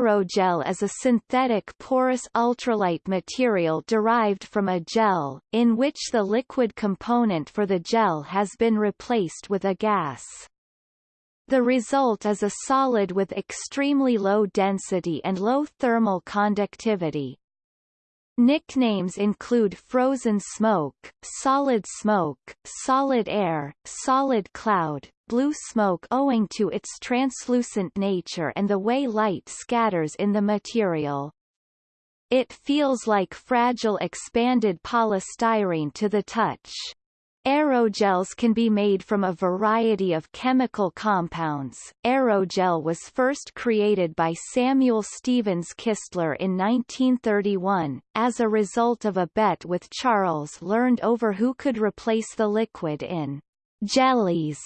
Aerogel is a synthetic porous ultralight material derived from a gel, in which the liquid component for the gel has been replaced with a gas. The result is a solid with extremely low density and low thermal conductivity. Nicknames include frozen smoke, solid smoke, solid air, solid cloud, blue smoke owing to its translucent nature and the way light scatters in the material. It feels like fragile expanded polystyrene to the touch. Aerogels can be made from a variety of chemical compounds. Aerogel was first created by Samuel Stevens Kistler in 1931, as a result of a bet with Charles Learned over who could replace the liquid in jellies.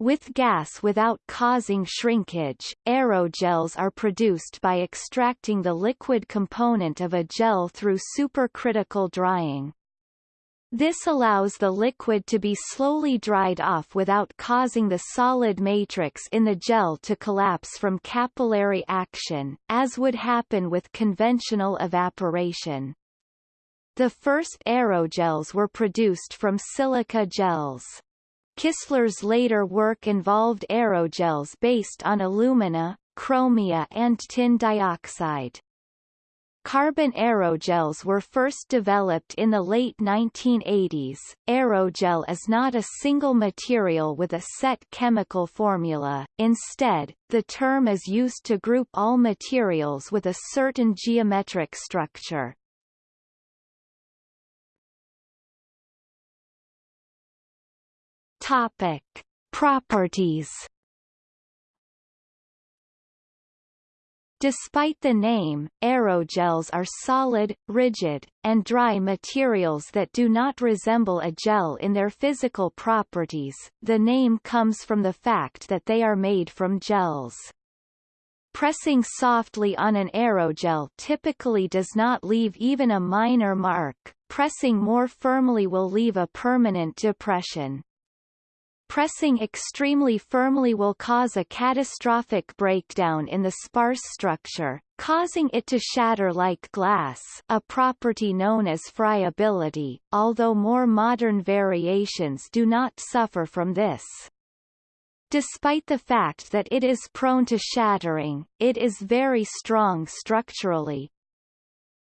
With gas without causing shrinkage, aerogels are produced by extracting the liquid component of a gel through supercritical drying. This allows the liquid to be slowly dried off without causing the solid matrix in the gel to collapse from capillary action, as would happen with conventional evaporation. The first aerogels were produced from silica gels. Kistler's later work involved aerogels based on alumina, chromia and tin dioxide. Carbon aerogels were first developed in the late 1980s. Aerogel is not a single material with a set chemical formula, instead, the term is used to group all materials with a certain geometric structure. Topic: Properties Despite the name, aerogels are solid, rigid, and dry materials that do not resemble a gel in their physical properties. The name comes from the fact that they are made from gels. Pressing softly on an aerogel typically does not leave even a minor mark, pressing more firmly will leave a permanent depression. Pressing extremely firmly will cause a catastrophic breakdown in the sparse structure, causing it to shatter like glass a property known as friability, although more modern variations do not suffer from this. Despite the fact that it is prone to shattering, it is very strong structurally,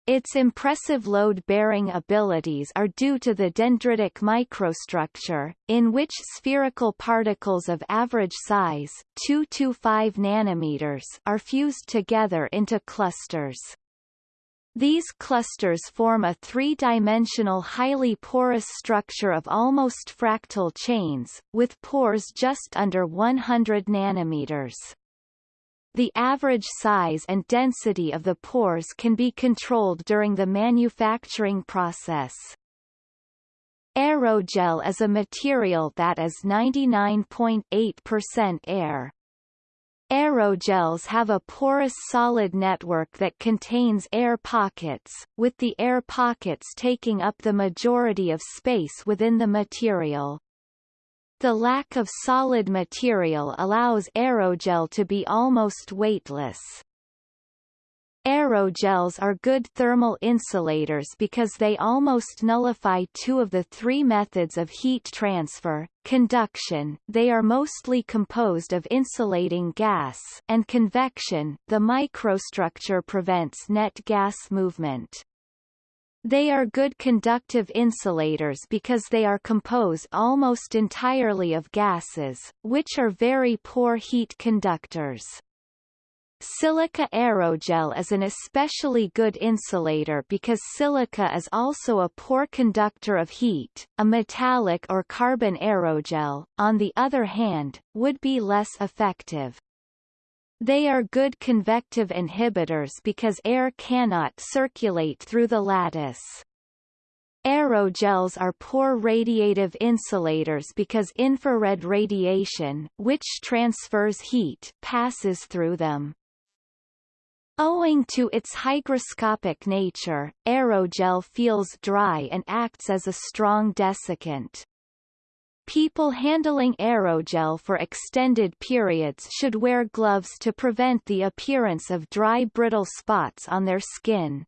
its impressive load-bearing abilities are due to the dendritic microstructure, in which spherical particles of average size 2 to 5 nanometers are fused together into clusters. These clusters form a three-dimensional highly porous structure of almost fractal chains, with pores just under 100 nanometers. The average size and density of the pores can be controlled during the manufacturing process. Aerogel is a material that is 99.8% air. Aerogels have a porous solid network that contains air pockets, with the air pockets taking up the majority of space within the material. The lack of solid material allows aerogel to be almost weightless. Aerogels are good thermal insulators because they almost nullify two of the three methods of heat transfer, conduction they are mostly composed of insulating gas and convection the microstructure prevents net gas movement. They are good conductive insulators because they are composed almost entirely of gases, which are very poor heat conductors. Silica aerogel is an especially good insulator because silica is also a poor conductor of heat. A metallic or carbon aerogel, on the other hand, would be less effective. They are good convective inhibitors because air cannot circulate through the lattice. Aerogels are poor radiative insulators because infrared radiation, which transfers heat, passes through them. Owing to its hygroscopic nature, aerogel feels dry and acts as a strong desiccant. People handling aerogel for extended periods should wear gloves to prevent the appearance of dry brittle spots on their skin.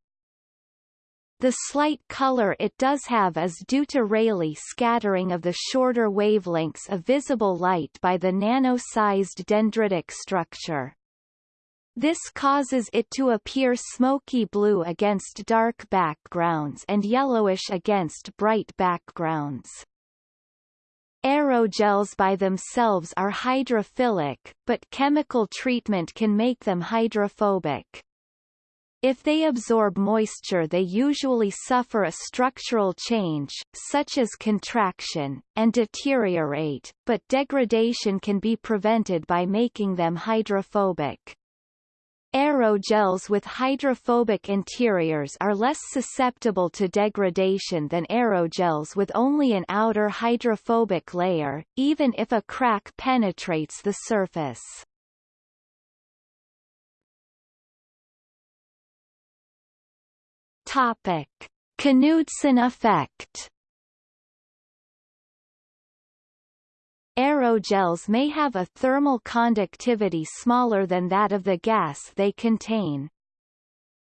The slight color it does have is due to Rayleigh scattering of the shorter wavelengths of visible light by the nano-sized dendritic structure. This causes it to appear smoky blue against dark backgrounds and yellowish against bright backgrounds. Aerogels by themselves are hydrophilic, but chemical treatment can make them hydrophobic. If they absorb moisture they usually suffer a structural change, such as contraction, and deteriorate, but degradation can be prevented by making them hydrophobic. Aerogels with hydrophobic interiors are less susceptible to degradation than aerogels with only an outer hydrophobic layer, even if a crack penetrates the surface. Topic: Knudsen effect. Aerogels may have a thermal conductivity smaller than that of the gas they contain.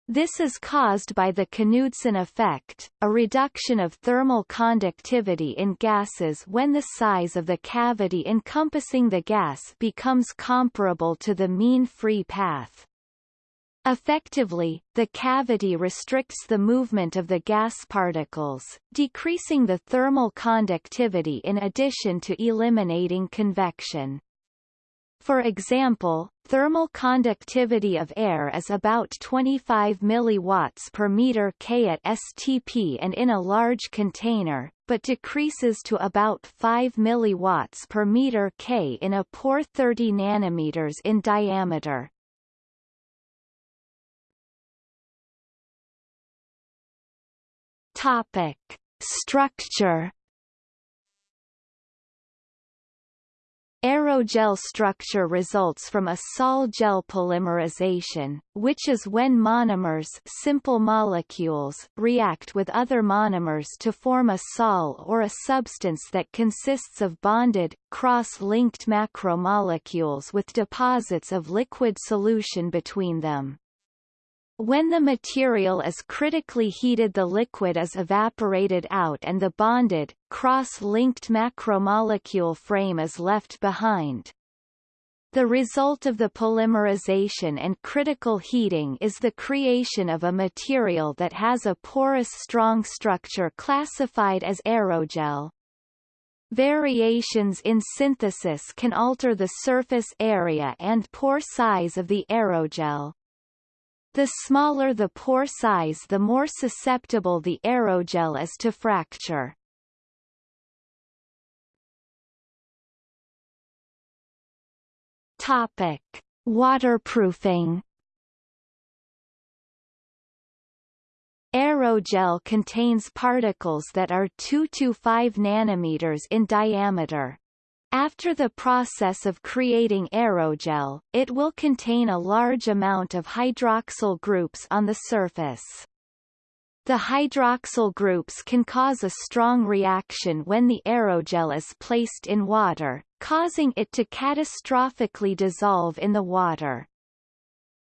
This is caused by the Knudsen effect, a reduction of thermal conductivity in gases when the size of the cavity encompassing the gas becomes comparable to the mean free path. Effectively, the cavity restricts the movement of the gas particles, decreasing the thermal conductivity in addition to eliminating convection. For example, thermal conductivity of air is about 25 milliwatts per meter K at STP and in a large container, but decreases to about 5 milliwatts per meter K in a pore 30 nanometers in diameter. Topic: Structure Aerogel structure results from a sol-gel polymerization, which is when monomers simple molecules react with other monomers to form a sol or a substance that consists of bonded, cross-linked macromolecules with deposits of liquid solution between them. When the material is critically heated the liquid is evaporated out and the bonded, cross-linked macromolecule frame is left behind. The result of the polymerization and critical heating is the creation of a material that has a porous strong structure classified as aerogel. Variations in synthesis can alter the surface area and pore size of the aerogel. The smaller the pore size the more susceptible the aerogel is to fracture. Topic: Waterproofing. Aerogel contains particles that are 2 to 5 nanometers in diameter. After the process of creating aerogel, it will contain a large amount of hydroxyl groups on the surface. The hydroxyl groups can cause a strong reaction when the aerogel is placed in water, causing it to catastrophically dissolve in the water.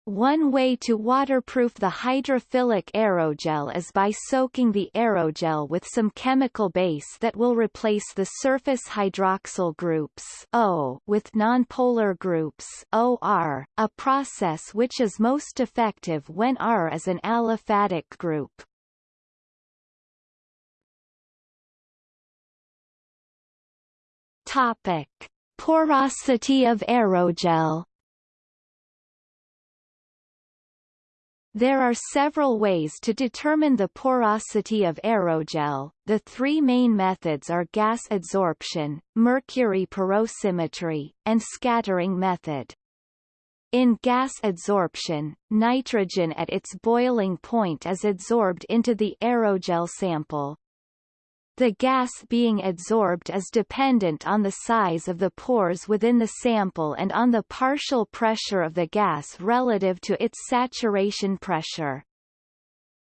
One way to waterproof the hydrophilic aerogel is by soaking the aerogel with some chemical base that will replace the surface hydroxyl groups O with nonpolar groups OR, a process which is most effective when R is an aliphatic group. Topic: Porosity of aerogel There are several ways to determine the porosity of aerogel. The three main methods are gas adsorption, mercury porosimetry, and scattering method. In gas adsorption, nitrogen at its boiling point is adsorbed into the aerogel sample. The gas being adsorbed is dependent on the size of the pores within the sample and on the partial pressure of the gas relative to its saturation pressure.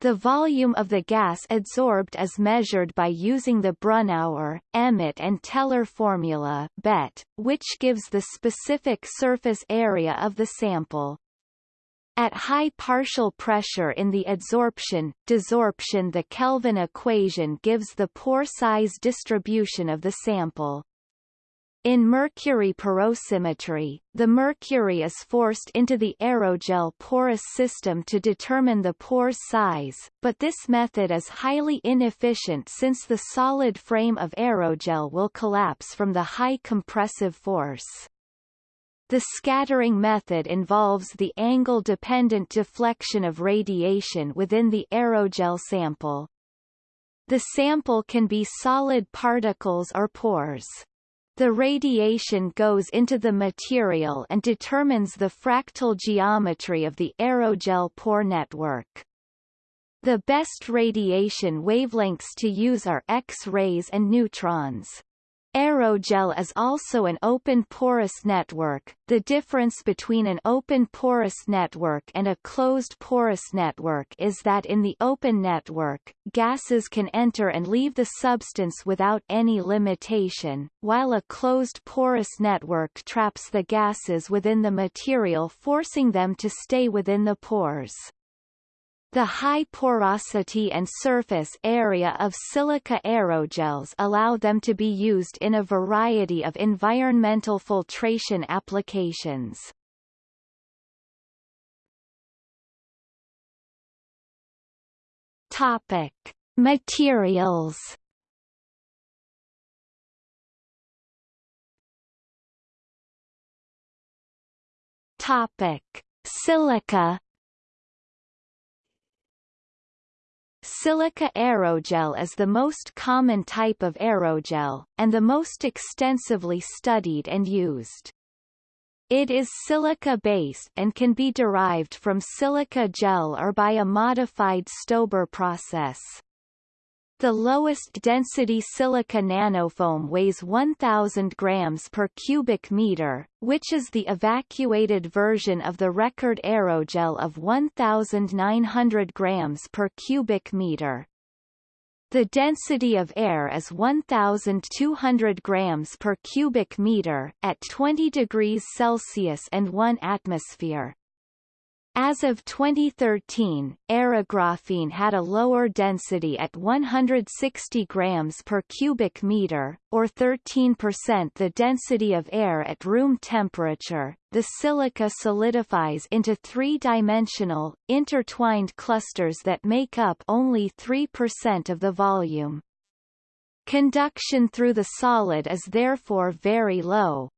The volume of the gas adsorbed is measured by using the Brunauer, Emmett and Teller formula BET, which gives the specific surface area of the sample. At high partial pressure in the adsorption, desorption the Kelvin equation gives the pore size distribution of the sample. In mercury porosimetry, the mercury is forced into the aerogel porous system to determine the pore size, but this method is highly inefficient since the solid frame of aerogel will collapse from the high compressive force. The scattering method involves the angle-dependent deflection of radiation within the aerogel sample. The sample can be solid particles or pores. The radiation goes into the material and determines the fractal geometry of the aerogel pore network. The best radiation wavelengths to use are X-rays and neutrons. Aerogel is also an open porous network. The difference between an open porous network and a closed porous network is that in the open network, gases can enter and leave the substance without any limitation, while a closed porous network traps the gases within the material forcing them to stay within the pores. The high porosity and surface area of silica aerogels allow them to be used in a variety of environmental filtration applications. Topic: Materials. Topic: Silica Silica aerogel is the most common type of aerogel, and the most extensively studied and used. It is silica-based and can be derived from silica gel or by a modified Stober process. The lowest density silica nanofoam weighs 1000 grams per cubic meter, which is the evacuated version of the record aerogel of 1900 grams per cubic meter. The density of air is 1,200 grams per cubic meter at 20 degrees Celsius and 1 atmosphere. As of 2013, aerographene had a lower density at 160 grams per cubic meter, or 13% the density of air at room temperature. The silica solidifies into three-dimensional, intertwined clusters that make up only 3% of the volume. Conduction through the solid is therefore very low,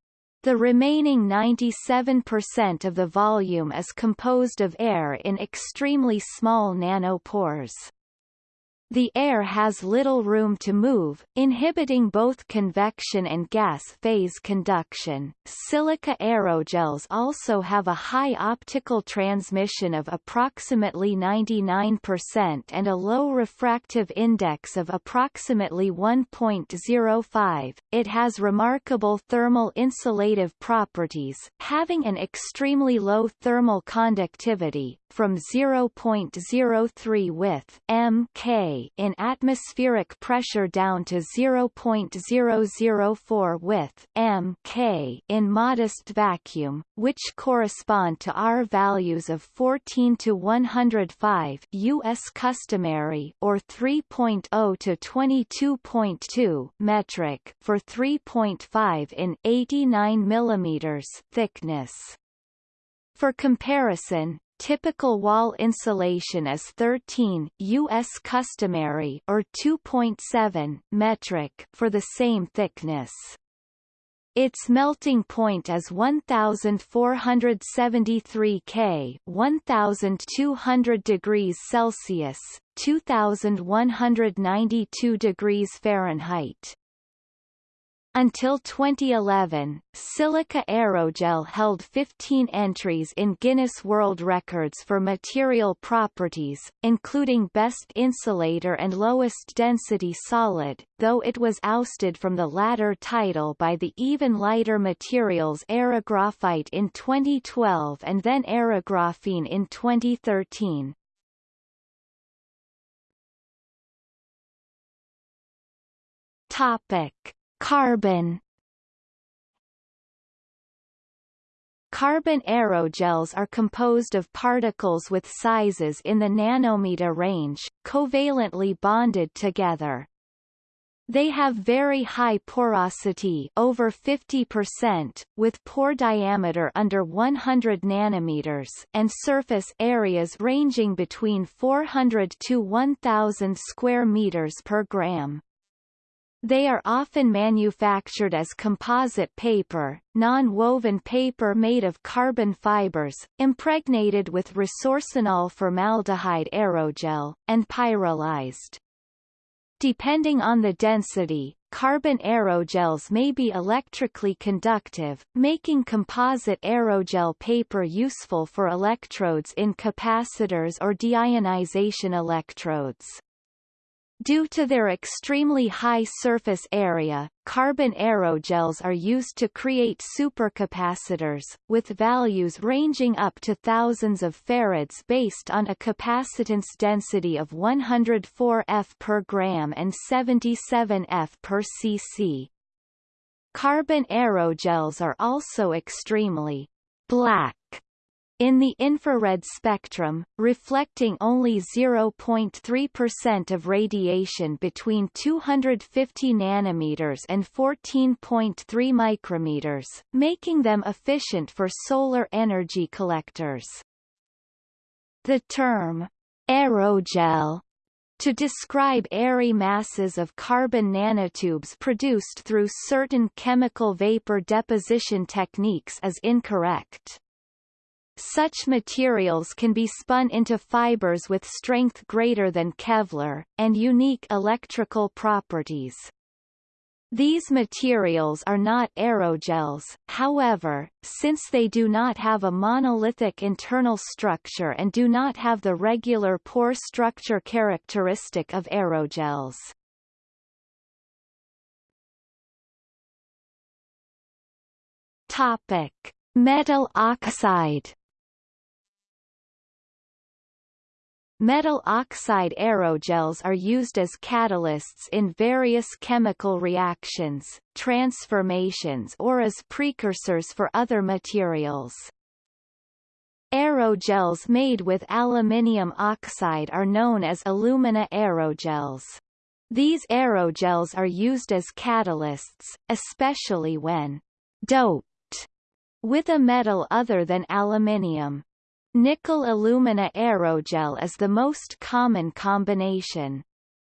the remaining 97% of the volume is composed of air in extremely small nanopores. The air has little room to move, inhibiting both convection and gas phase conduction. Silica aerogels also have a high optical transmission of approximately 99% and a low refractive index of approximately 1.05. It has remarkable thermal insulative properties, having an extremely low thermal conductivity, from 0.03 with mK in atmospheric pressure down to 0.004 with mK in modest vacuum, which correspond to R values of 14 to 105 US customary or 3.0 to 22.2 metric for 3.5 in 89 mm thickness. For comparison, Typical wall insulation is 13 US customary or 2.7 metric for the same thickness. Its melting point is 1473 K, 1200 degrees Celsius, 2192 degrees Fahrenheit. Until 2011, Silica Aerogel held 15 entries in Guinness World Records for material properties, including best insulator and lowest density solid, though it was ousted from the latter title by the even lighter materials aerographite in 2012 and then aerographene in 2013. Topic. Carbon Carbon aerogels are composed of particles with sizes in the nanometer range, covalently bonded together. They have very high porosity over 50%, with pore diameter under 100 nanometers and surface areas ranging between 400 to 1000 square meters per gram. They are often manufactured as composite paper, non-woven paper made of carbon fibers, impregnated with resorcinol formaldehyde aerogel, and pyrolyzed. Depending on the density, carbon aerogels may be electrically conductive, making composite aerogel paper useful for electrodes in capacitors or deionization electrodes. Due to their extremely high surface area, carbon aerogels are used to create supercapacitors, with values ranging up to thousands of farads based on a capacitance density of 104 F per gram and 77 F per cc. Carbon aerogels are also extremely black in the infrared spectrum, reflecting only 0.3% of radiation between 250 nanometers and 14.3 micrometers, making them efficient for solar energy collectors. The term aerogel to describe airy masses of carbon nanotubes produced through certain chemical vapor deposition techniques is incorrect. Such materials can be spun into fibers with strength greater than Kevlar, and unique electrical properties. These materials are not aerogels, however, since they do not have a monolithic internal structure and do not have the regular pore structure characteristic of aerogels. Topic: Metal oxide Metal oxide aerogels are used as catalysts in various chemical reactions, transformations or as precursors for other materials. Aerogels made with aluminium oxide are known as alumina aerogels. These aerogels are used as catalysts, especially when doped with a metal other than aluminium. Nickel alumina aerogel is the most common combination.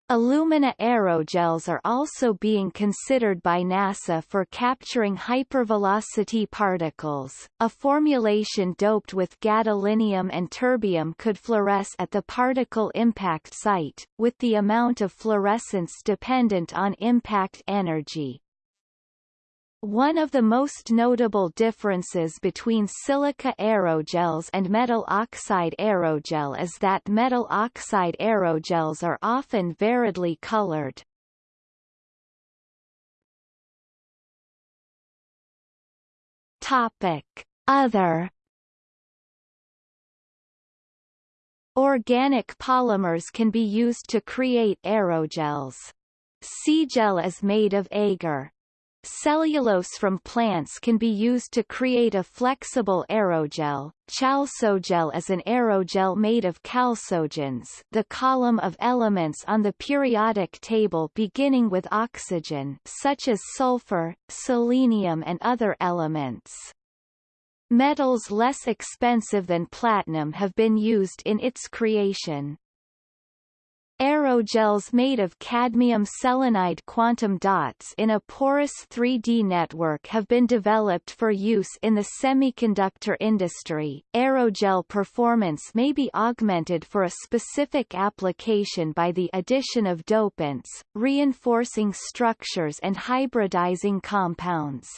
Alumina aerogels are also being considered by NASA for capturing hypervelocity particles. A formulation doped with gadolinium and terbium could fluoresce at the particle impact site, with the amount of fluorescence dependent on impact energy. One of the most notable differences between silica aerogels and metal oxide aerogel is that metal oxide aerogels are often variedly colored. Topic: Other Organic polymers can be used to create aerogels. Seagel is made of agar. Cellulose from plants can be used to create a flexible aerogel. Chalcogel is an aerogel made of chalcogens the column of elements on the periodic table beginning with oxygen such as sulfur, selenium and other elements. Metals less expensive than platinum have been used in its creation. Aerogels made of cadmium selenide quantum dots in a porous 3D network have been developed for use in the semiconductor industry. Aerogel performance may be augmented for a specific application by the addition of dopants, reinforcing structures and hybridizing compounds.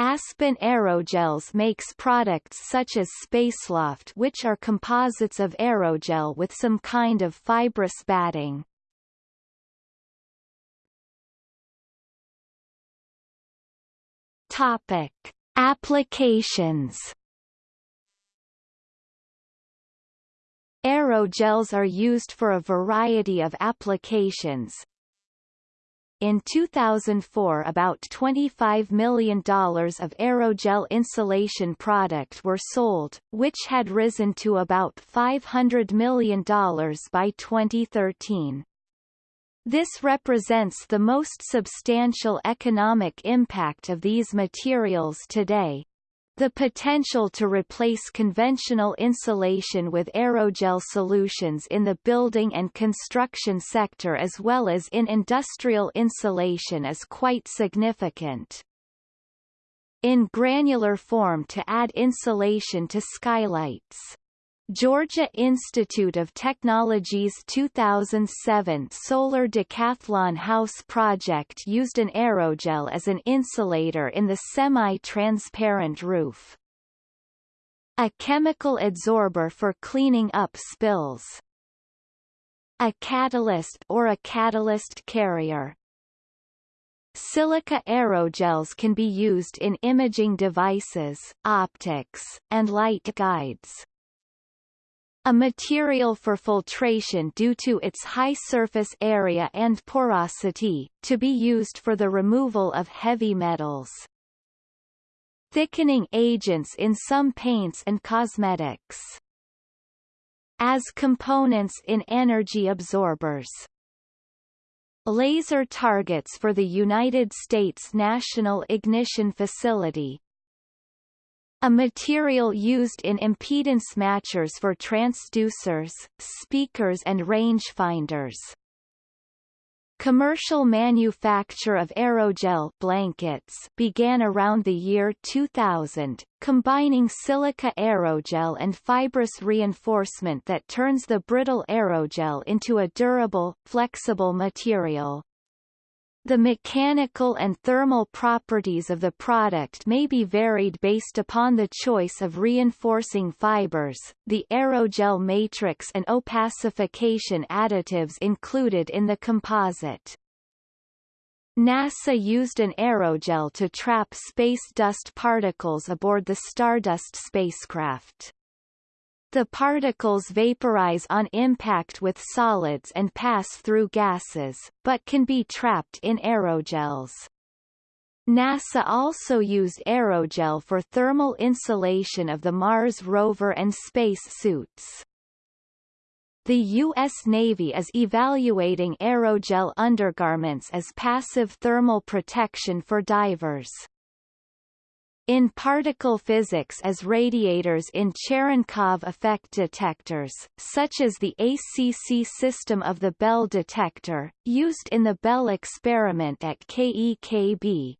Aspen Aerogels makes products such as Spaceloft which are composites of aerogel with some kind of fibrous batting. Topic: Applications. Aerogels are used for a variety of applications, In 2004 about $25 million of aerogel insulation product were sold, which had risen to about $500 million by 2013. This represents the most substantial economic impact of these materials today. The potential to replace conventional insulation with aerogel solutions in the building and construction sector as well as in industrial insulation is quite significant. In granular form to add insulation to skylights Georgia Institute of Technology's 2007 Solar Decathlon House project used an aerogel as an insulator in the semi-transparent roof. A chemical adsorber for cleaning up spills. A catalyst or a catalyst carrier. Silica aerogels can be used in imaging devices, optics, and light guides a material for filtration due to its high surface area and porosity, to be used for the removal of heavy metals. Thickening agents in some paints and cosmetics. As components in energy absorbers. Laser targets for the United States National Ignition Facility, a material used in impedance matchers for transducers, speakers and rangefinders. Commercial manufacture of aerogel blankets began around the year 2000, combining silica aerogel and fibrous reinforcement that turns the brittle aerogel into a durable, flexible material. The mechanical and thermal properties of the product may be varied based upon the choice of reinforcing fibers, the aerogel matrix and opacification additives included in the composite. NASA used an aerogel to trap space dust particles aboard the Stardust spacecraft. The particles vaporize on impact with solids and pass through gases, but can be trapped in aerogels. NASA also used aerogel for thermal insulation of the Mars rover and space suits. The U.S. Navy is evaluating aerogel undergarments as passive thermal protection for divers in particle physics as radiators in Cherenkov effect detectors, such as the ACC system of the Belle detector, used in the Belle experiment at KEKB.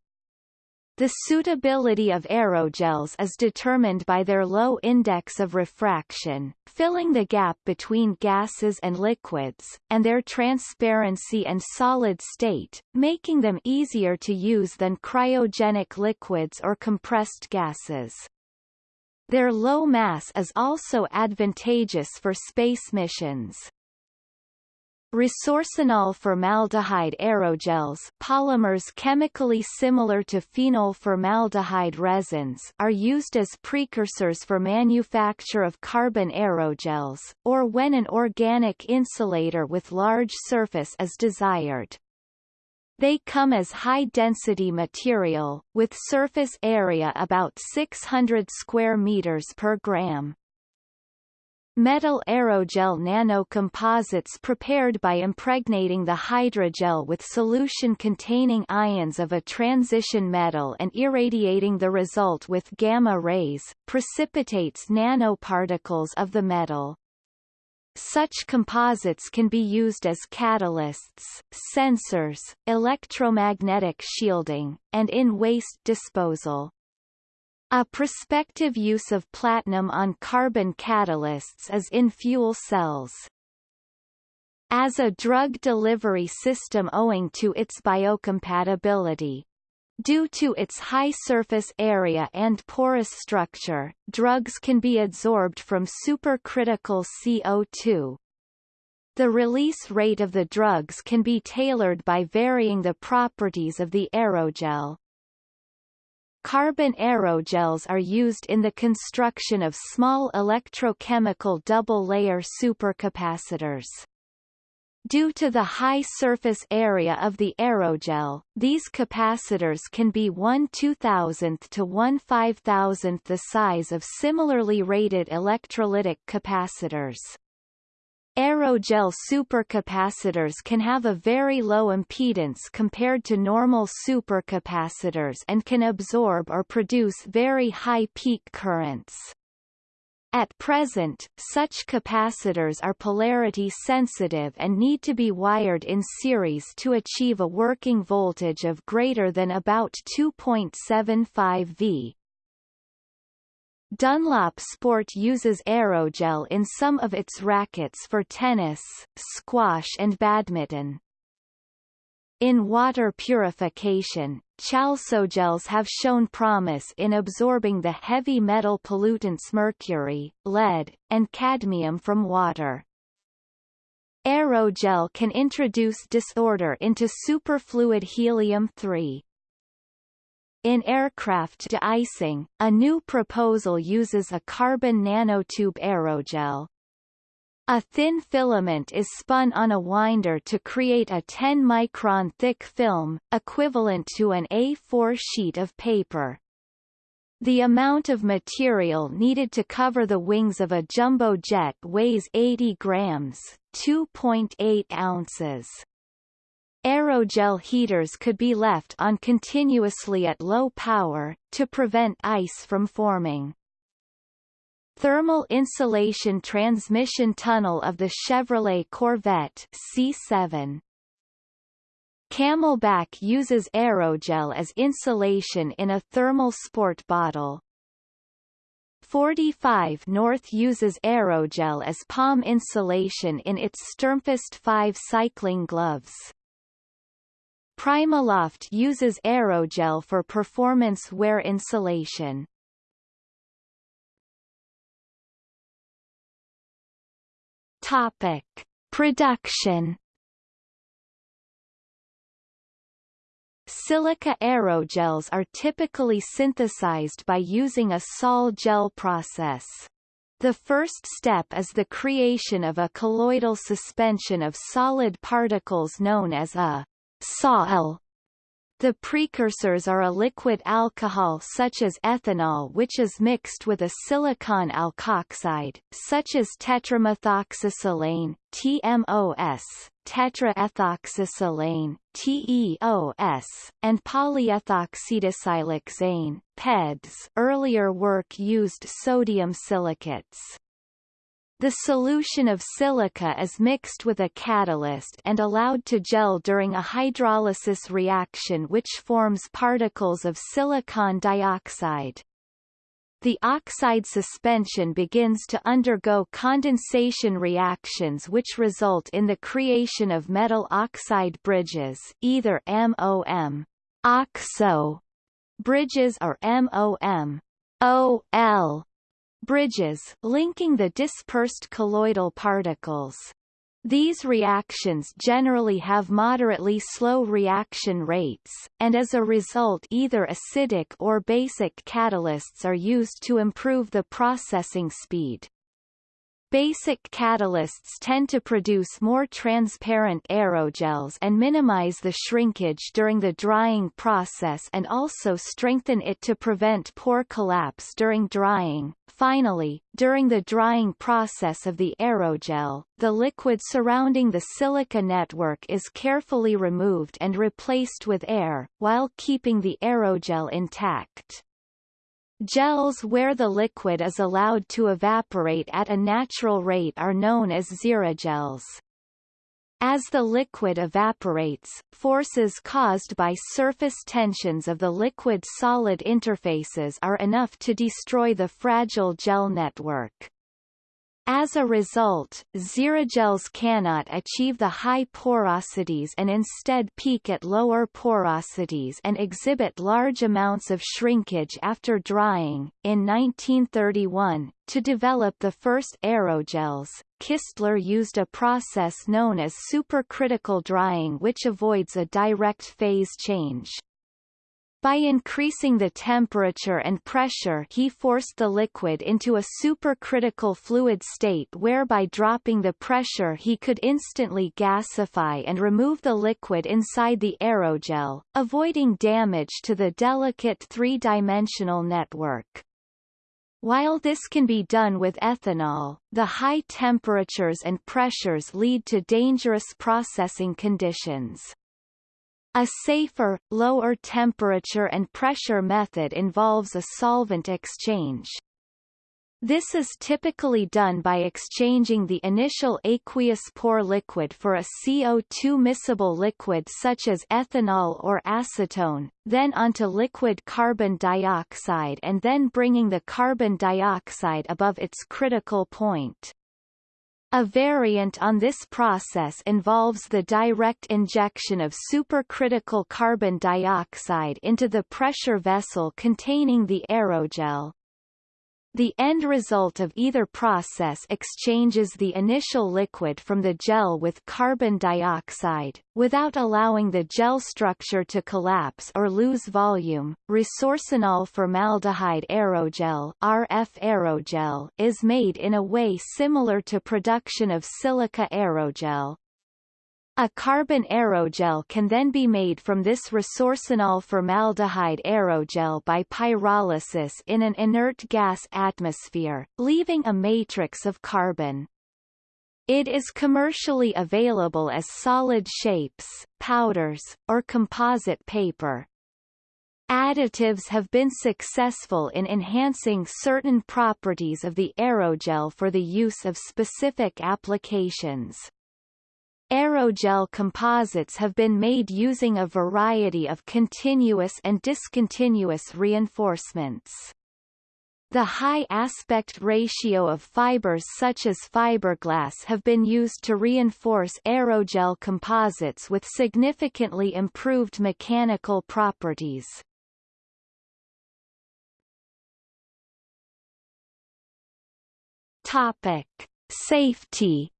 The suitability of aerogels is determined by their low index of refraction, filling the gap between gases and liquids, and their transparency and solid state, making them easier to use than cryogenic liquids or compressed gases. Their low mass is also advantageous for space missions. Resorcinol formaldehyde aerogels polymers chemically similar to phenol formaldehyde resins are used as precursors for manufacture of carbon aerogels, or when an organic insulator with large surface is desired. They come as high-density material, with surface area about 600 square meters per gram. Metal aerogel nanocomposites prepared by impregnating the hydrogel with solution containing ions of a transition metal and irradiating the result with gamma rays, precipitates nanoparticles of the metal. Such composites can be used as catalysts, sensors, electromagnetic shielding, and in waste disposal. A prospective use of platinum on carbon catalysts is in fuel cells. As a drug delivery system owing to its biocompatibility, Due to its high surface area and porous structure, drugs can be adsorbed from supercritical CO2. The release rate of the drugs can be tailored by varying the properties of the aerogel. Carbon aerogels are used in the construction of small electrochemical double-layer supercapacitors. Due to the high surface area of the aerogel, these capacitors can be 1 2000th to 1 5000th the size of similarly rated electrolytic capacitors. Aerogel supercapacitors can have a very low impedance compared to normal supercapacitors and can absorb or produce very high peak currents. At present, such capacitors are polarity sensitive and need to be wired in series to achieve a working voltage of greater than about 2.75 V. Dunlop Sport uses aerogel in some of its rackets for tennis, squash and badminton. In water purification, chalcogels have shown promise in absorbing the heavy metal pollutants mercury, lead, and cadmium from water. Aerogel can introduce disorder into superfluid helium-3. In aircraft de-icing, a new proposal uses a carbon nanotube aerogel, a thin filament is spun on a winder to create a 10-micron thick film, equivalent to an A4 sheet of paper. The amount of material needed to cover the wings of a jumbo jet weighs 80 grams 2.8 ounces. Aerogel heaters could be left on continuously at low power, to prevent ice from forming. Thermal insulation transmission tunnel of the Chevrolet Corvette C7. CamelBak uses aerogel as insulation in a thermal sport bottle. 45 North uses aerogel as palm insulation in its Sturmfist 5 cycling gloves. Primaloft uses aerogel for performance wear insulation. Topic: Production. Silica aerogels are typically synthesized by using a sol-gel process. The first step is the creation of a colloidal suspension of solid particles known as a sol the precursors are a liquid alcohol such as ethanol which is mixed with a silicon alkoxide, such as tetramethoxysilane TMOS, tetraethoxysilane TEOS, and polyethoxydisiloxane PEDS. Earlier work used sodium silicates. The solution of silica is mixed with a catalyst and allowed to gel during a hydrolysis reaction which forms particles of silicon dioxide. The oxide suspension begins to undergo condensation reactions which result in the creation of metal oxide bridges either MOM oxo bridges or MOM OL bridges linking the dispersed colloidal particles. These reactions generally have moderately slow reaction rates, and as a result either acidic or basic catalysts are used to improve the processing speed. Basic catalysts tend to produce more transparent aerogels and minimize the shrinkage during the drying process and also strengthen it to prevent pore collapse during drying. Finally, during the drying process of the aerogel, the liquid surrounding the silica network is carefully removed and replaced with air, while keeping the aerogel intact. Gels where the liquid is allowed to evaporate at a natural rate are known as xerogels. As the liquid evaporates, forces caused by surface tensions of the liquid-solid interfaces are enough to destroy the fragile gel network. As a result, xerogels cannot achieve the high porosities and instead peak at lower porosities and exhibit large amounts of shrinkage after drying. In 1931, to develop the first aerogels, Kistler used a process known as supercritical drying which avoids a direct phase change. By increasing the temperature and pressure he forced the liquid into a supercritical fluid state whereby dropping the pressure he could instantly gasify and remove the liquid inside the aerogel, avoiding damage to the delicate three-dimensional network. While this can be done with ethanol, the high temperatures and pressures lead to dangerous processing conditions. A safer, lower temperature and pressure method involves a solvent exchange. This is typically done by exchanging the initial aqueous pore liquid for a CO2 miscible liquid such as ethanol or acetone, then onto liquid carbon dioxide and then bringing the carbon dioxide above its critical point. A variant on this process involves the direct injection of supercritical carbon dioxide into the pressure vessel containing the aerogel. The end result of either process exchanges the initial liquid from the gel with carbon dioxide, without allowing the gel structure to collapse or lose volume. Resorcinol formaldehyde aerogel (RF aerogel) is made in a way similar to production of silica aerogel, a carbon aerogel can then be made from this resorcinol formaldehyde aerogel by pyrolysis in an inert gas atmosphere, leaving a matrix of carbon. It is commercially available as solid shapes, powders, or composite paper. Additives have been successful in enhancing certain properties of the aerogel for the use of specific applications. Aerogel composites have been made using a variety of continuous and discontinuous reinforcements. The high aspect ratio of fibers such as fiberglass have been used to reinforce aerogel composites with significantly improved mechanical properties. Topic. Safety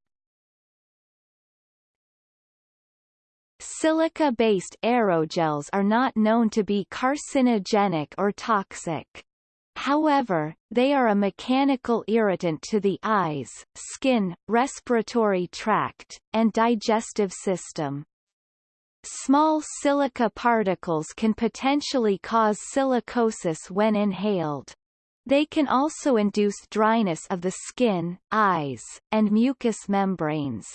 Silica-based aerogels are not known to be carcinogenic or toxic. However, they are a mechanical irritant to the eyes, skin, respiratory tract, and digestive system. Small silica particles can potentially cause silicosis when inhaled. They can also induce dryness of the skin, eyes, and mucous membranes.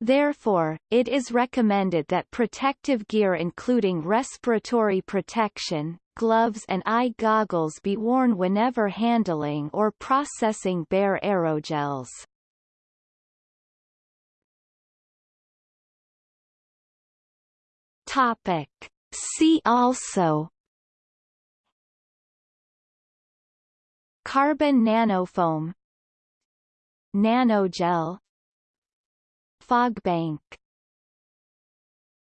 Therefore, it is recommended that protective gear including respiratory protection, gloves and eye goggles be worn whenever handling or processing bare aerogels. Topic. See also Carbon nanofoam Nanogel Fog bank